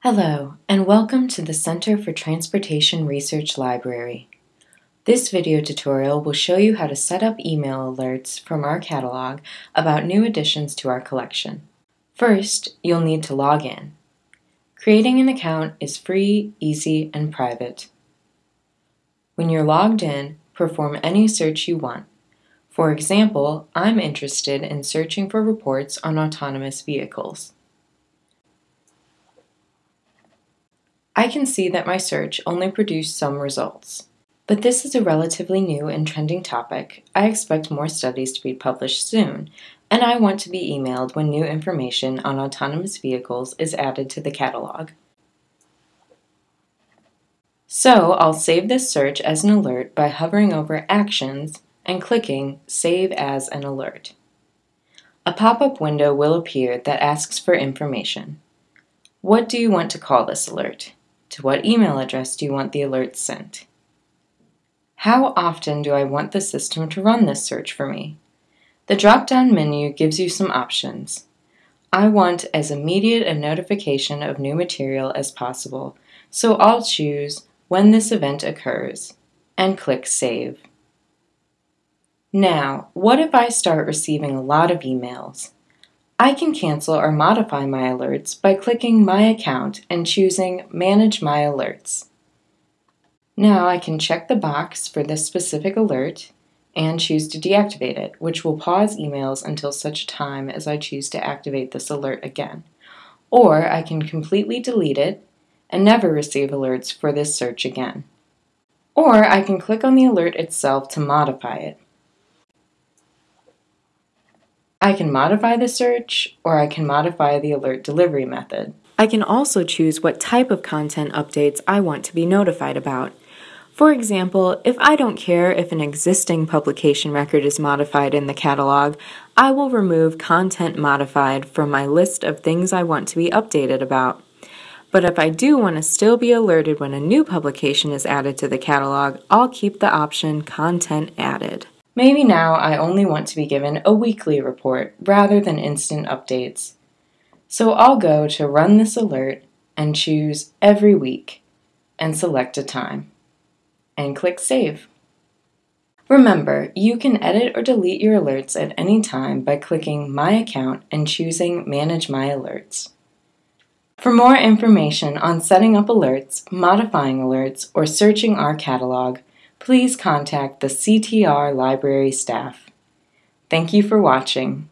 Hello, and welcome to the Center for Transportation Research Library. This video tutorial will show you how to set up email alerts from our catalog about new additions to our collection. First, you'll need to log in. Creating an account is free, easy, and private. When you're logged in, perform any search you want. For example, I'm interested in searching for reports on autonomous vehicles. I can see that my search only produced some results. But this is a relatively new and trending topic. I expect more studies to be published soon, and I want to be emailed when new information on autonomous vehicles is added to the catalog. So I'll save this search as an alert by hovering over Actions and clicking Save as an Alert. A pop-up window will appear that asks for information. What do you want to call this alert? To what email address do you want the alerts sent? How often do I want the system to run this search for me? The drop-down menu gives you some options. I want as immediate a notification of new material as possible, so I'll choose when this event occurs and click Save. Now, what if I start receiving a lot of emails? I can cancel or modify my alerts by clicking My Account and choosing Manage My Alerts. Now I can check the box for this specific alert and choose to deactivate it, which will pause emails until such time as I choose to activate this alert again. Or I can completely delete it and never receive alerts for this search again. Or I can click on the alert itself to modify it. I can modify the search, or I can modify the alert delivery method. I can also choose what type of content updates I want to be notified about. For example, if I don't care if an existing publication record is modified in the catalog, I will remove Content Modified from my list of things I want to be updated about. But if I do want to still be alerted when a new publication is added to the catalog, I'll keep the option Content Added. Maybe now I only want to be given a weekly report rather than instant updates. So I'll go to Run this alert and choose Every Week and select a time and click Save. Remember, you can edit or delete your alerts at any time by clicking My Account and choosing Manage My Alerts. For more information on setting up alerts, modifying alerts, or searching our catalog, please contact the CTR library staff. Thank you for watching.